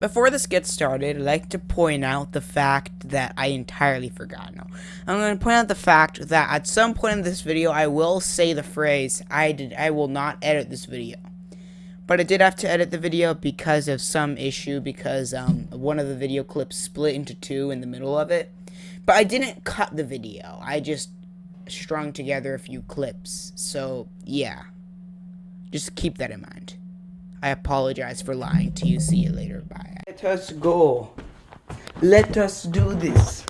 Before this gets started, I'd like to point out the fact that I entirely forgot. I'm going to point out the fact that at some point in this video, I will say the phrase, I did, I will not edit this video. But I did have to edit the video because of some issue, because um, one of the video clips split into two in the middle of it. But I didn't cut the video, I just strung together a few clips. So, yeah. Just keep that in mind. I apologize for lying to you. See you later. Bye. Let us go. Let us do this.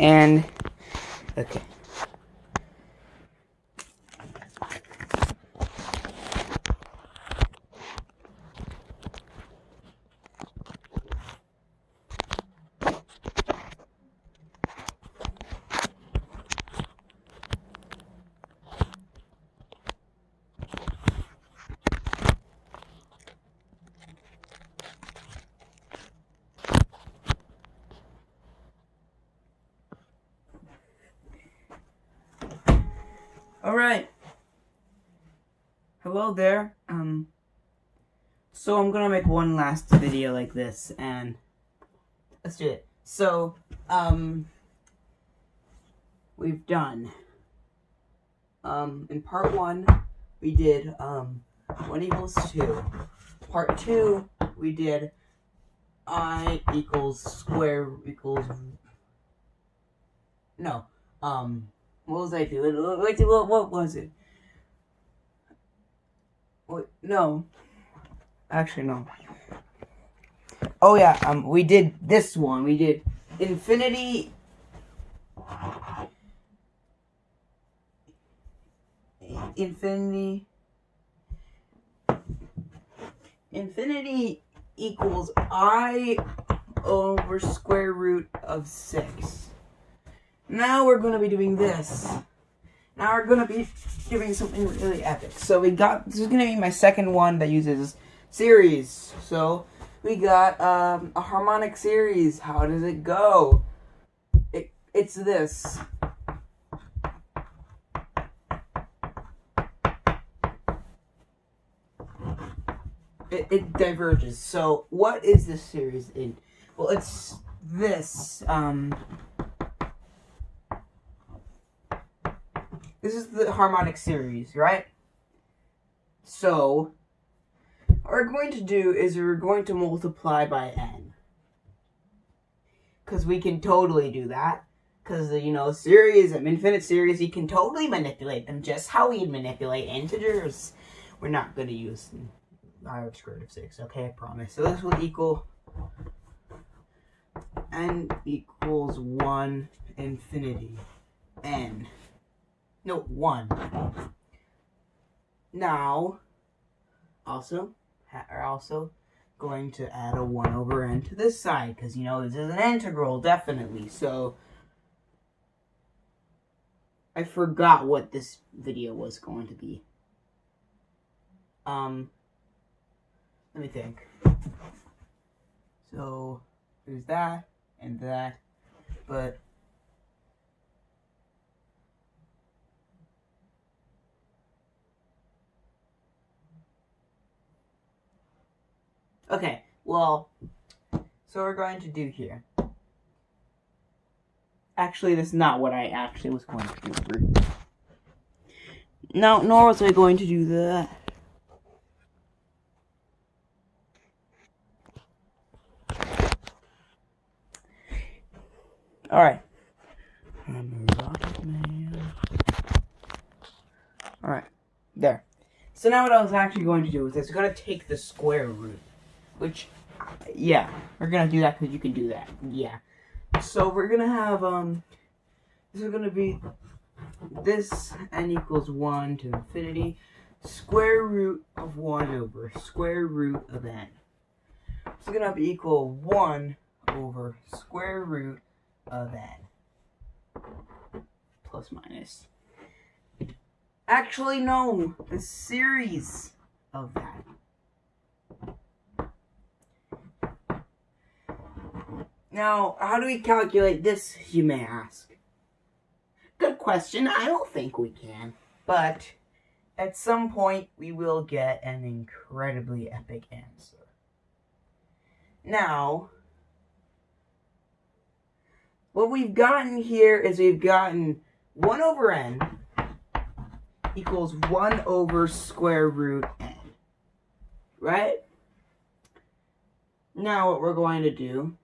And okay. Alright. Hello there. Um, so I'm gonna make one last video like this, and let's do it. So, um, we've done, um, in part one, we did, um, 1 equals 2. Part 2, we did i equals square equals, no, um, what was I doing? Wait, what, what was it? No. Actually, no. Oh yeah, um, we did this one. We did infinity. Infinity. Infinity equals i over square root of 6. Now we're going to be doing this. Now we're going to be doing something really epic. So we got, this is going to be my second one that uses series. So we got um, a harmonic series. How does it go? It, it's this. It, it diverges. So what is this series in? Well, it's this. Um, This is the harmonic series, right? So, what we're going to do is we're going to multiply by n. Because we can totally do that. Because, you know, series infinite series, you can totally manipulate them just how we manipulate integers. We're not going to use i square root of 6, okay, I promise. So this will equal n equals 1 infinity n. No, one. Now, also, are also going to add a 1 over n to this side, because, you know, this is an integral, definitely. So, I forgot what this video was going to be. Um, let me think. So, there's that, and that, but Okay, well, so we're going to do here. Actually, that's not what I actually was going to do. No, nor was I going to do that. Alright. Alright, there. So now what I was actually going to do is I was going to take the square root. Which, yeah, we're gonna do that because you can do that. Yeah. So we're gonna have, um, this is to be this n equals 1 to infinity square root of 1 over square root of n. It's to be equal 1 over square root of n. Plus minus. Actually, no. The series of that. Now, how do we calculate this, you may ask? Good question. I don't think we can. But at some point, we will get an incredibly epic answer. Now, what we've gotten here is we've gotten 1 over n equals 1 over square root n. Right? Now what we're going to do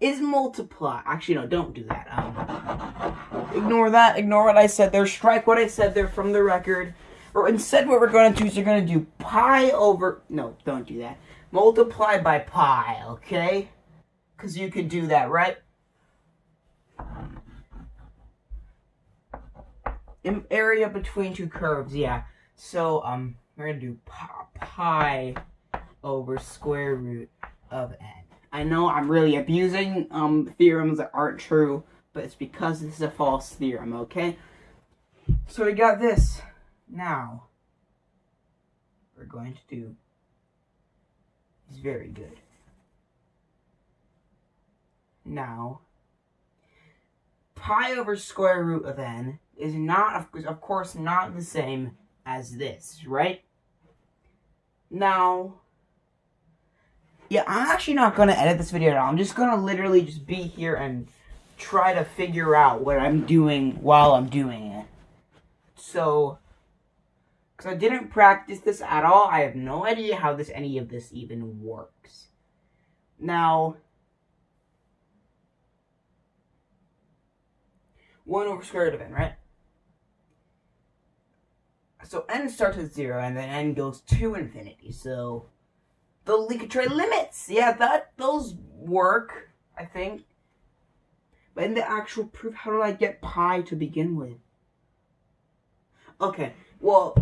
is multiply. Actually, no, don't do that. Um, ignore that. Ignore what I said there. Strike what I said there from the record. Or instead what we're going to do is you're going to do pi over... No, don't do that. Multiply by pi, okay? Because you can do that, right? In area between two curves, yeah. So, um, we're going to do pi, pi over square root of n. I know I'm really abusing um, theorems that aren't true, but it's because this is a false theorem, okay? So we got this. Now, we're going to do is very good. Now, pi over square root of n is not, of course, not the same as this, right? Now, yeah, I'm actually not going to edit this video at all. I'm just going to literally just be here and try to figure out what I'm doing while I'm doing it. So, because I didn't practice this at all, I have no idea how this any of this even works. Now, 1 over square root of n, right? So n starts at 0, and then n goes to infinity, so the Linktree limits. Yeah, that those work, I think. But in the actual proof, how do I get pi to begin with? Okay, well,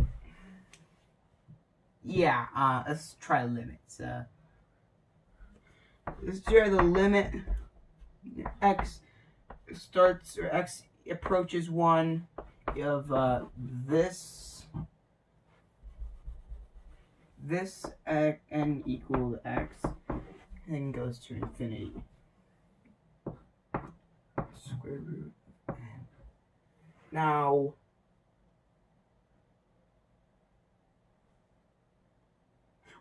yeah, uh, let's try limits. Uh, let's try the limit. X starts, or X approaches 1 of uh, this this n equal x, and goes to infinity. Square root n. Now,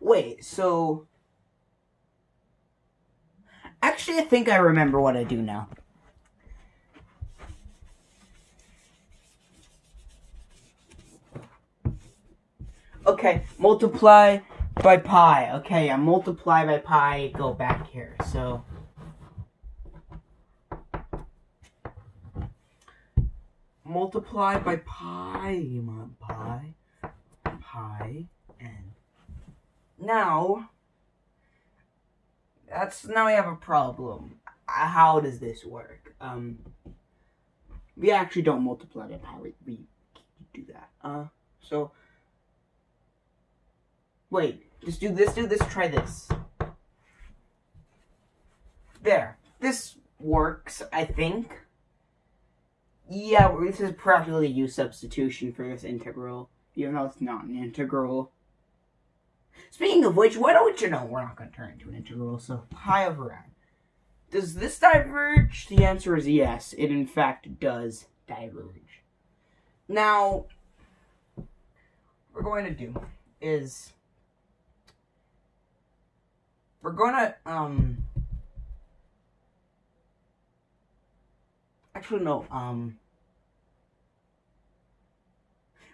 wait, so, actually I think I remember what I do now. Okay, multiply by pi. Okay, I multiply by pi, go back here. So, multiply by pi, you want pi, pi, n. Now, that's, now we have a problem. How does this work? Um, we actually don't multiply by pi, we, we do that. Uh, so, Wait, just do this, do this, try this. There. This works, I think. Yeah, this is practically a u substitution for this integral, even though it's not an integral. Speaking of which, why don't you know we're not going to turn into an integral, so pi over n. Does this diverge? The answer is yes. It in fact does diverge. Now, what we're going to do is we're gonna, um... Actually, no, um...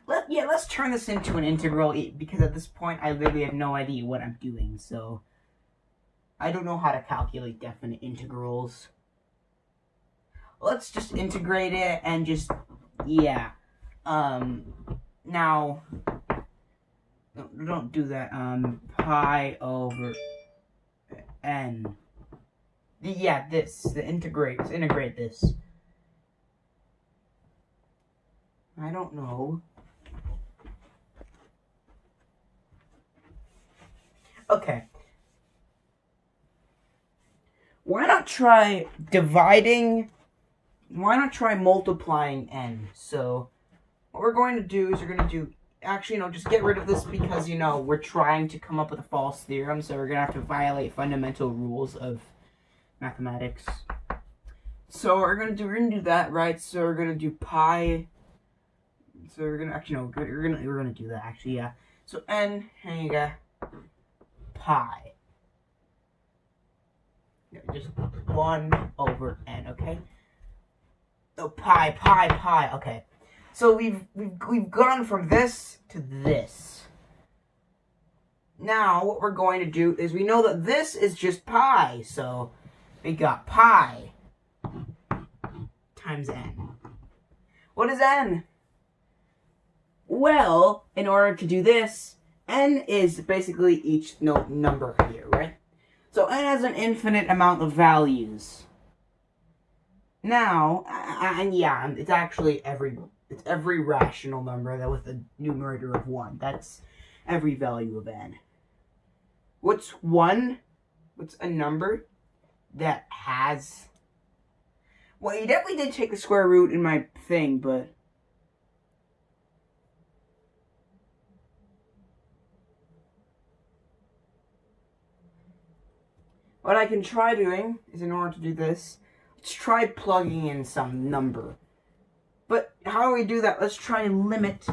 Let, yeah, let's turn this into an integral, because at this point, I literally have no idea what I'm doing, so... I don't know how to calculate definite integrals. Let's just integrate it and just, yeah. Um, now, don't do that, um, pi over n. Yeah, this, the integrate, integrate this. I don't know. Okay. Why not try dividing? Why not try multiplying n? So, what we're going to do is we're going to do actually, you know, just get rid of this because, you know, we're trying to come up with a false theorem, so we're going to have to violate fundamental rules of mathematics. So we're going to do, we're going to do that, right? So we're going to do pi, so we're going to, actually, no, we're going to, we're going to do that, actually, yeah. So n, go, pi. Yeah, just 1 over n, okay? So pi, pi, pi, okay. So we've, we've, we've gone from this to this. Now, what we're going to do is we know that this is just pi. So we got pi times n. What is n? Well, in order to do this, n is basically each no, number here, right? So n has an infinite amount of values. Now, and yeah, it's actually every it's every rational number that with a numerator of 1. That's every value of n. What's 1? What's a number that has... Well, you definitely did take the square root in my thing, but... What I can try doing is in order to do this, let's try plugging in some number. But how do we do that? Let's try and limit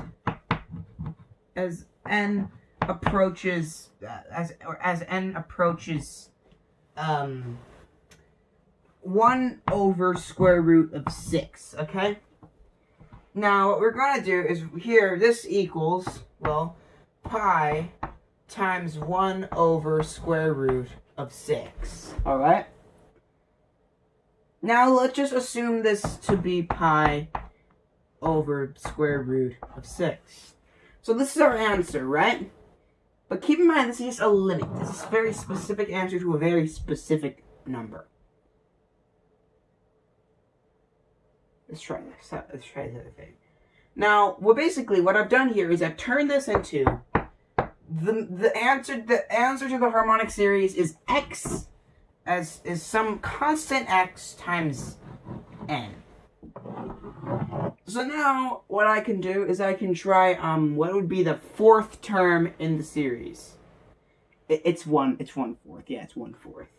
as n approaches uh, as or as n approaches um 1 over square root of 6, okay? Now, what we're going to do is here, this equals, well, pi times 1 over square root of 6, alright? Now, let's just assume this to be pi over square root of 6. So this is our answer, right? But keep in mind, this is just a limit. This is a very specific answer to a very specific number. Let's try this. Let's try the other thing. Now, well, basically, what I've done here is I've turned this into the the answer. The answer to the harmonic series is x as is some constant x times n. So now, what I can do is I can try, um, what would be the fourth term in the series? It, it's one, it's one fourth. Yeah, it's one fourth.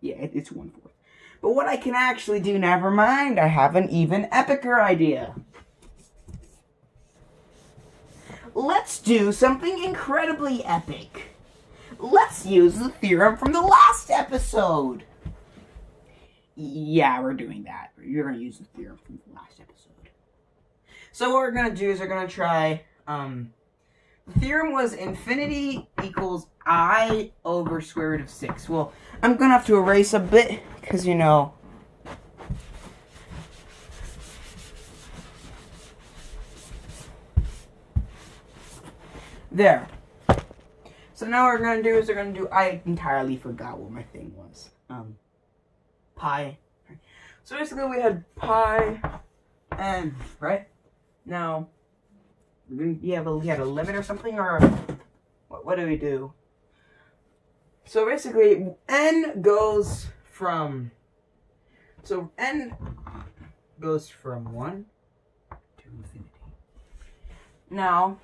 Yeah, it, it's one fourth. But what I can actually do, never mind, I have an even epicer idea. Let's do something incredibly epic. Let's use the theorem from the last episode. Yeah, we're doing that. You're going to use the theorem from the last episode. So what we're going to do is we're going to try, um, the theorem was infinity equals i over square root of 6. Well, I'm going to have to erase a bit, because, you know, There. So now what we're going to do is we're going to do, I entirely forgot what my thing was. Um, pi. So basically we had pi n, right? Now, yeah, but we had a limit or something, or what, what do we do? So basically, n goes from, so n goes from 1 to infinity. Now,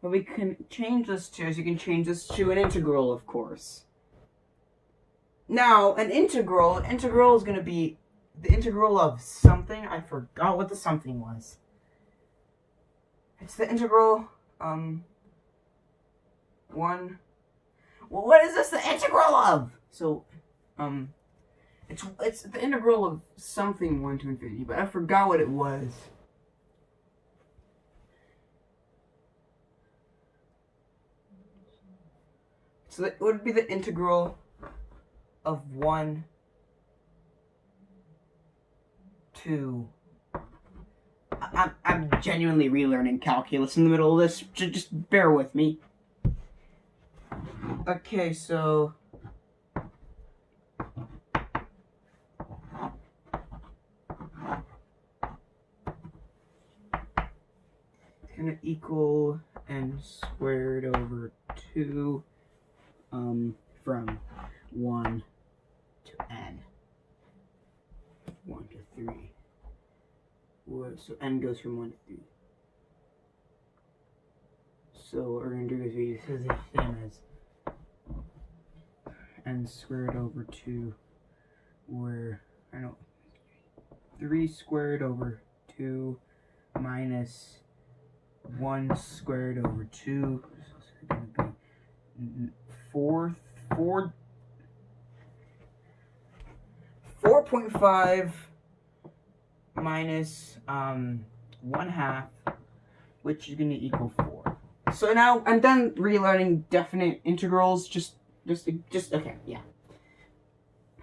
we can change this to is you can change this to an integral, of course. Now, an integral, an integral is going to be the integral of something. I forgot what the something was. It's the integral, um, one. Well, what is this the integral of? So, um, it's, it's the integral of something 1 to infinity, but I forgot what it was. So it would be the integral of 1 two. I'm, I'm genuinely relearning calculus in the middle of this. Just bear with me. Okay, so... It's gonna equal n squared over 2 um, from 1 n. 1 to 3. So n goes from 1 to 3. So what we're to do is we this is the same as n squared over 2 where I know 3 squared over 2 minus 1 squared over 2 so it's to be 4 4 4.5 minus um 1 half which is going to equal 4 so now I'm done relearning definite integrals just just, just, okay, yeah.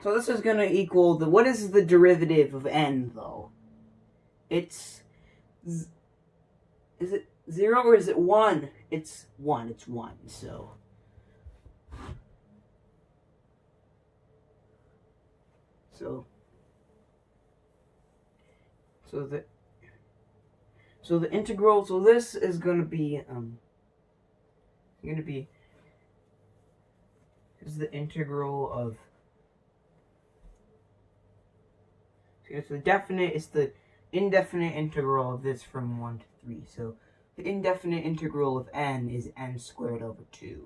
So this is gonna equal the, what is the derivative of n, though? It's, is it 0 or is it 1? It's 1, it's 1, so. So, so the, so the integral, so this is gonna be, um, gonna be is the integral of it's the definite it's the indefinite integral of this from 1 to 3 so the indefinite integral of n is n squared over 2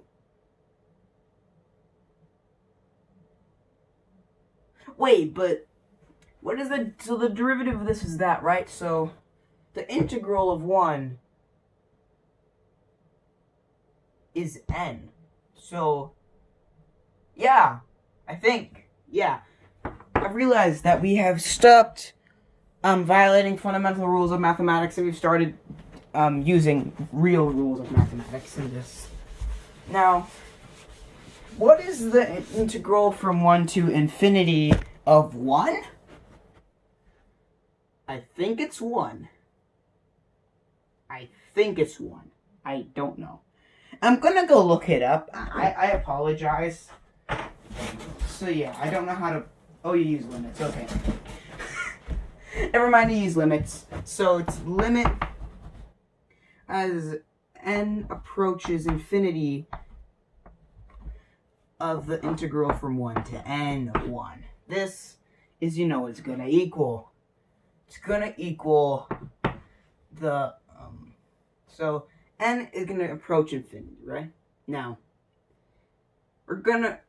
wait but what is the so the derivative of this is that right so the integral of 1 is n so yeah, I think. Yeah. I've realized that we have stopped um, violating fundamental rules of mathematics and we've started um, using real rules of mathematics in this. Now, what is the integral from 1 to infinity of 1? I think it's 1. I think it's 1. I don't know. I'm gonna go look it up. I, I apologize. So yeah, I don't know how to... Oh, you use limits. Okay. Never mind, you use limits. So it's limit as n approaches infinity of the integral from 1 to n1. This is, you know, it's going to equal. It's to equal the... Um, so n is to approach infinity, right? Now, we're to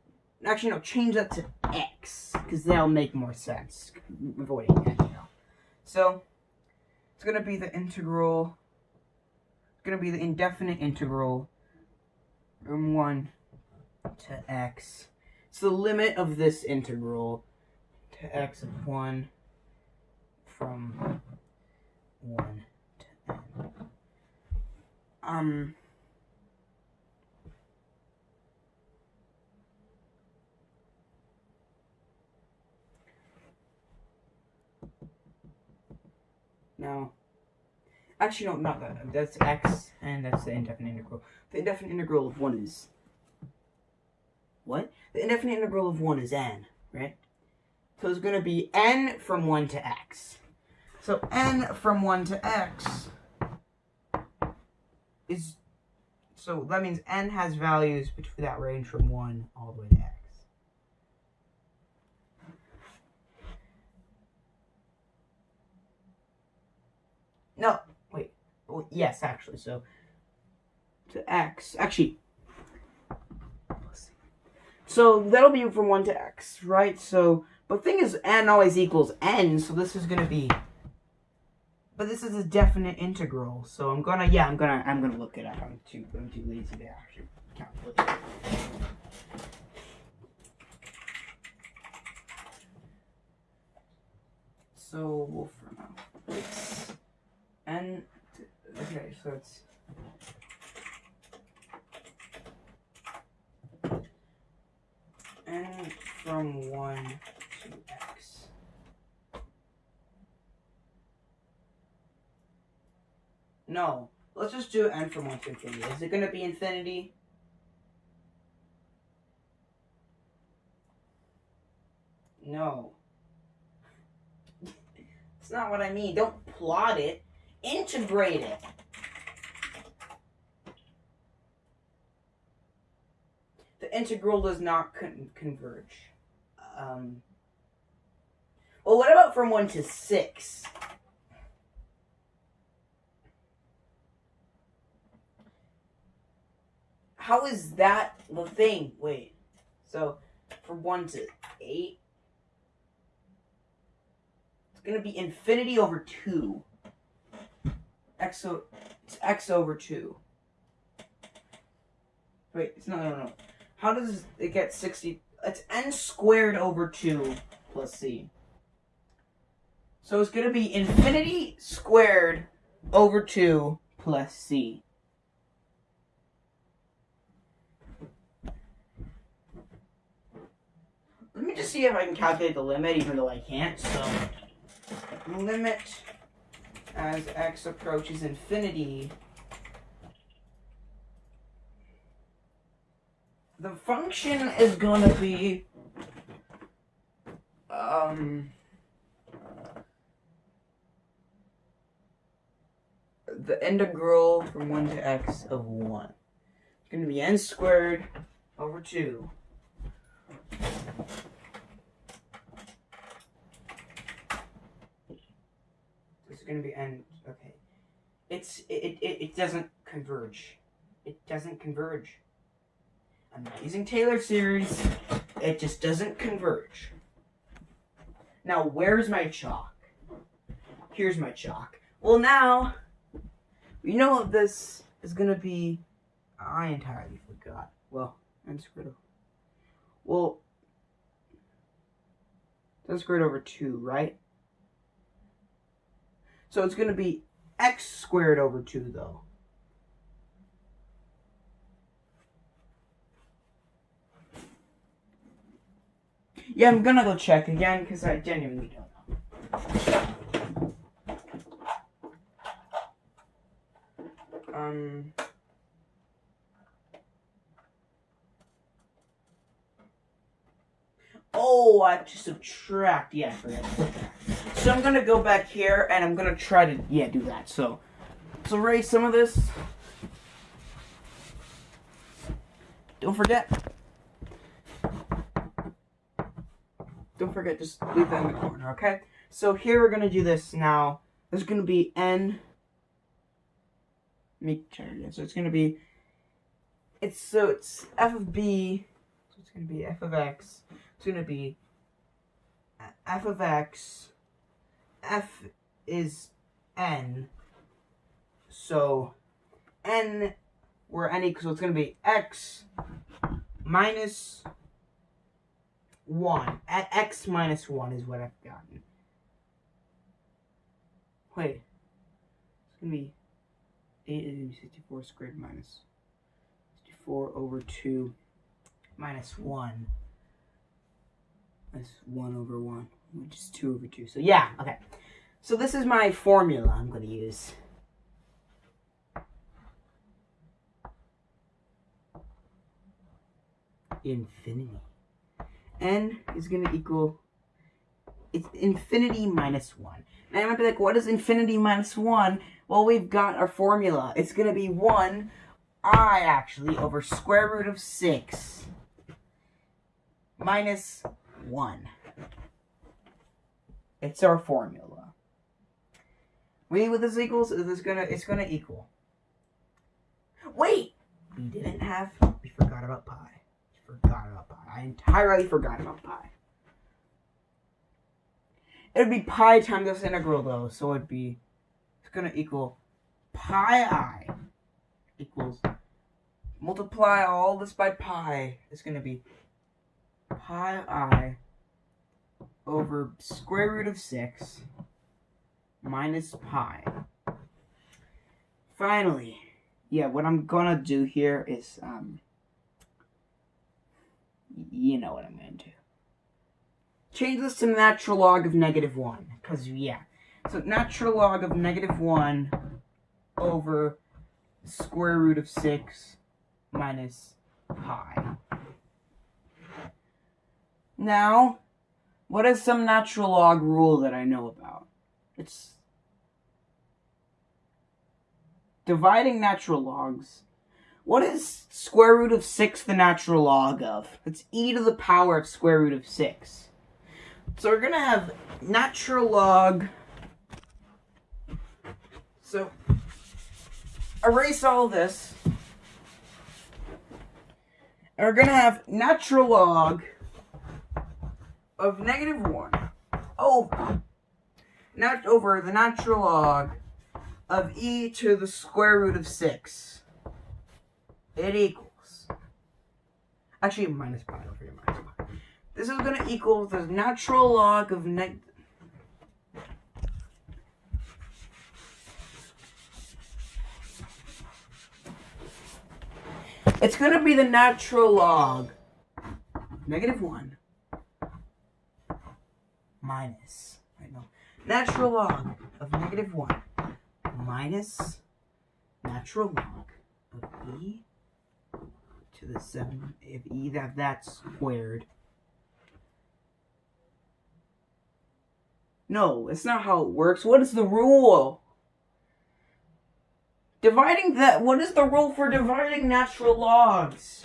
Actually, no, change that to x, because that'll make more sense, avoiding x, you know. So, it's to be the integral, it's to be the indefinite integral from 1 to x. It's the limit of this integral to x of 1 from 1 to n. Um... Now, actually, no, not that. That's x, and that's the indefinite integral. The indefinite integral of 1 is... What? The indefinite integral of 1 is n, right? So it's going to be n from 1 to x. So n from 1 to x is... So that means n has values between that range from 1 all the way to x. No, wait. Well, yes, actually. So to x, actually. So that'll be from one to x, right? So, but thing is, n always equals n. So this is gonna be. But this is a definite integral, so I'm gonna, yeah, I'm gonna, I'm gonna look at it up. I'm too, I'm too lazy to actually calculate. So Wolfram and okay, so it's from 1 No. Let's just do n from 1 to infinity. Is it going to be infinity? No. That's not what I mean. Don't plot it. Integrate it. The integral does not con converge. Um, well, what about from 1 to 6? How is that the thing? Wait. So, from 1 to 8, it's going to be infinity over 2. X, o it's x over 2. Wait, it's not, no, no. How does it get 60? It's n squared over 2 plus c. So it's going to be infinity squared over 2 plus c. Let me just see if I can calculate the limit, even though I can't. So, limit as x approaches infinity the function is gonna be um the integral from 1 to x of 1. It's to be n squared over 2. This is going to be end. okay. It's, it, it, it doesn't converge. It doesn't converge. I'm using Taylor series. It just doesn't converge. Now, where's my chalk? Here's my chalk. Well, now, you know this is to be. I entirely forgot. Well, I'm screwed Well, that's squared over 2, right? So it's going to be x squared over 2, though. Yeah, I'm gonna go check again because I genuinely don't know. Um. Oh, I have to subtract. Yeah, I. So I'm gonna go back here and I'm gonna try to yeah do that. So, so erase some of this. Don't forget Don't forget, just leave that in the corner, okay? So here we're going to do this now. There's going to be n. Make sure again. So it's going to be. It's so it's f of b. So it's to be f of x. It's going to be uh, f of x. F is n. So n where n equals. So it's going to be x minus 1. At x minus 1 is what I've gotten. Wait. It's going to be 8 is going to be 64 squared minus 64 over 2 minus 1. That's 1 over 1, which is 2 over 2. So yeah, okay. So this is my formula I'm going to use. Infinity n is going to equal, it's infinity minus 1. And I might be like, what is infinity minus 1? Well, we've got our formula. It's going to be 1, i actually, over square root of 6 minus 1. It's our formula. We with this equals is this gonna it's gonna equal. Wait! We didn't have we forgot about pi forgot about pi. I entirely forgot about pi. It would be pi times this integral though, so it'd be it's gonna equal pi i equals multiply all this by pi. It's gonna be pi i over square root of 6 minus pi. Finally, yeah, what I'm gonna do here is um, you know what I'm to do. Change this to natural log of negative 1. Because, yeah. So, natural log of negative 1 over square root of 6 minus pi. Now, what is some natural log rule that I know about? It's dividing natural logs What is square root of 6 the natural log of? It's e to the power of square root of 6. So we're going to have natural log. So erase all this. And we're going to have natural log of negative 1 over, not over the natural log of e to the square root of 6. It equals, actually minus pi over here, minus pi. This is going to equal the natural log of neg It's going to be the natural log, negative 1, minus, I know, natural log of negative 1 minus natural log of e to the 7, if e that that's squared. No, it's not how it works. What is the rule? Dividing that, what is the rule for dividing natural logs?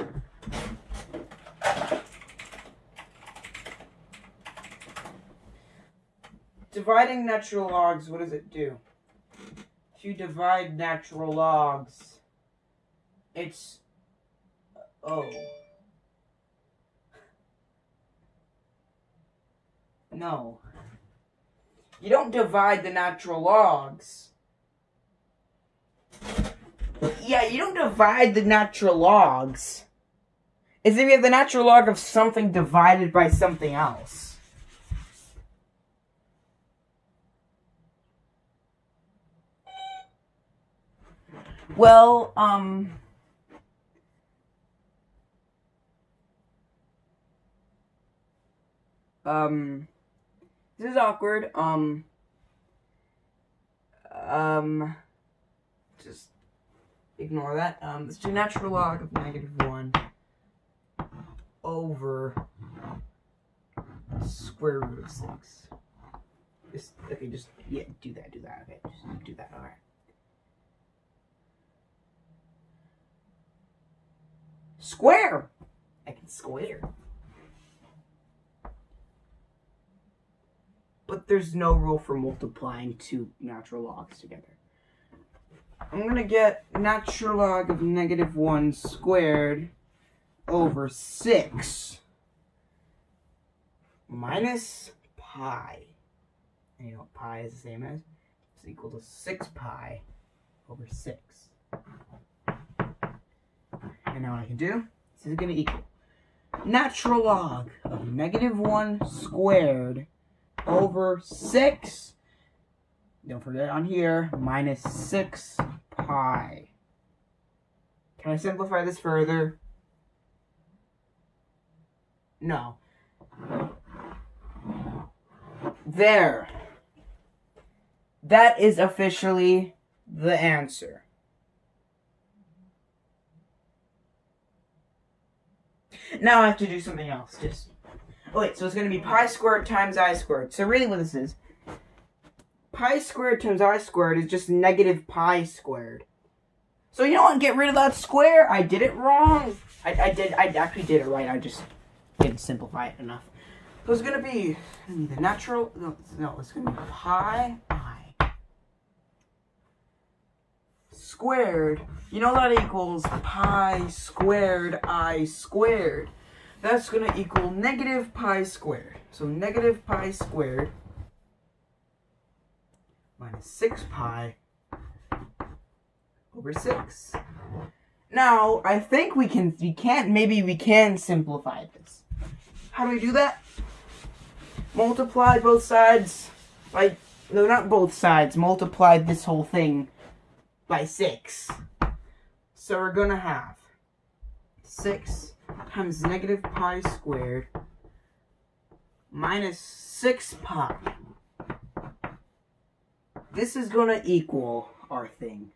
Dividing natural logs, what does it do? To divide natural logs, it's, oh. No. You don't divide the natural logs yeah, you don't divide the natural logs. It's if you have the natural log of something divided by something else. Well, um... Um... This is awkward, um... Um... Just ignore that. Um, let's do natural log of negative 1 over square root of 6. Just, okay, just, yeah, do that, do that, okay, just do that, alright. Square! I can square. But there's no rule for multiplying two natural logs together. I'm gonna get natural log of negative 1 squared over 6 minus pi. And you know what pi is the same as? It's equal to 6 pi over 6. And now what I can do, this is going to equal natural log of negative 1 squared over 6 don't forget on here, minus 6 pi. Can I simplify this further? No. There. That is officially the answer. Now I have to do something else. Just oh, wait. So it's going to be pi squared times i squared. So really, what this is pi squared times i squared is just negative pi squared. So you know what? Get rid of that square. I did it wrong. I, I did. I actually did it right. I just didn't simplify it enough. So it's gonna be the natural. No, no it's gonna be pi i squared. You know that equals pi squared i squared. That's gonna equal negative pi squared. So negative pi squared minus 6 pi over 6. Now, I think we can, we can't, maybe we can simplify this. How do we do that? Multiply both sides by, no, not both sides, multiply this whole thing by 6. So we're going to have 6 times negative pi squared minus 6 pi this is going to equal our thing.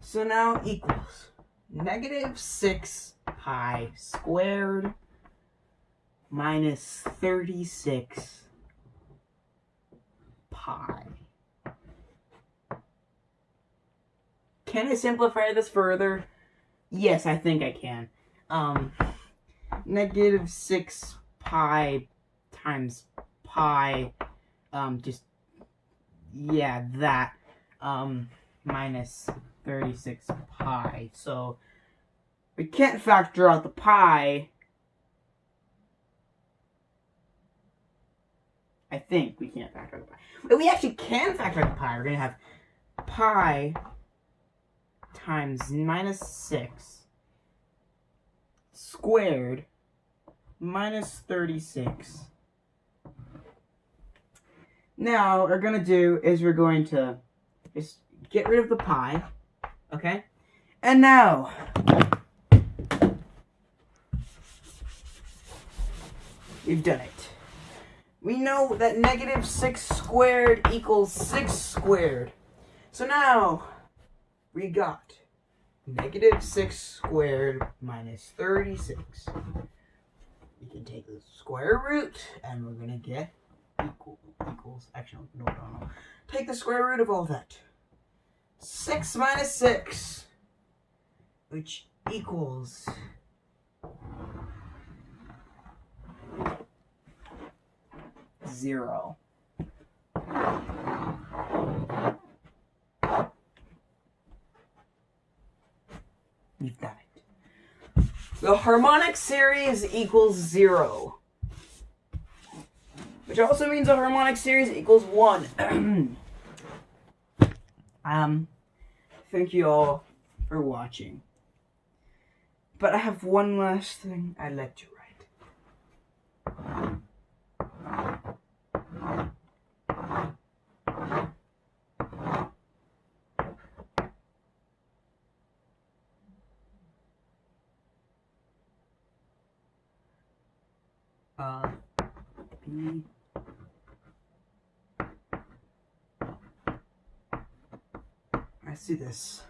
So now equals negative 6 pi squared minus 36 pi. Can I simplify this further? Yes, I think I can. Um, negative 6 pi times pi, um, just, yeah, that, um, minus 36 pi. So, we can't factor out the pi. I think we can't factor out the pi. We actually can factor out the pi. We're going to have pi times minus 6 squared minus 36. Now, what we're going to do is we're going to just get rid of the pi, okay? And now, we've done it. We know that negative 6 squared equals 6 squared. So now, we got negative 6 squared minus 36. We can take the square root, and we're going to get equal, equals, actually, no, no, no. Take the square root of all that. 6 minus 6, which equals... Zero. We've done it. The harmonic series equals zero. Which also means the harmonic series equals one. um, thank you all for watching. But I have one last thing I'd like to uh, B I see this.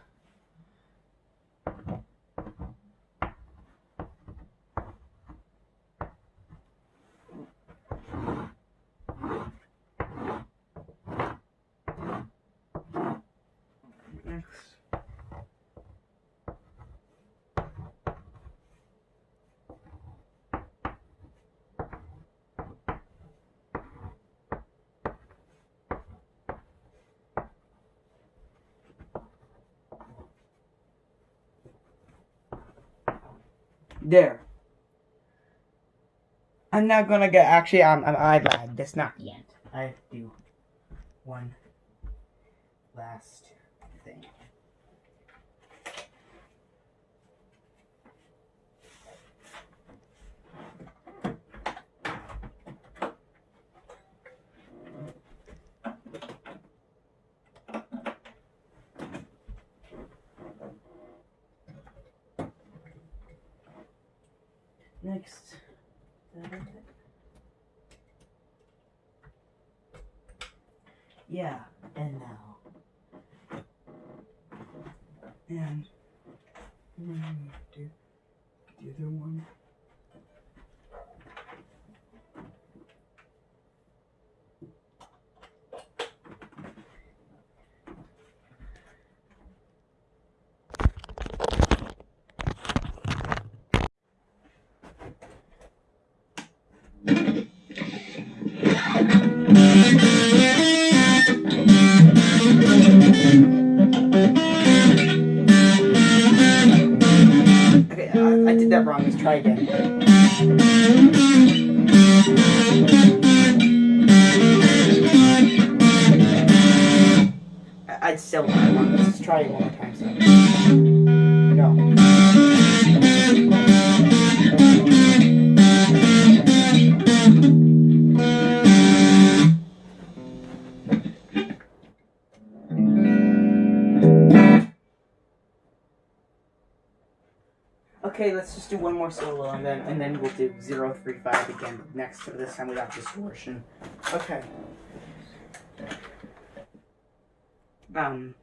There. I'm not gonna get. Actually, I'm. I'm I lied. That's not the end. I do one last thing. Next. Yeah, and now. And mm, do the other one. Okay, let's just do one more solo and then and then we'll do 035 again next to this time without distortion. Okay. Um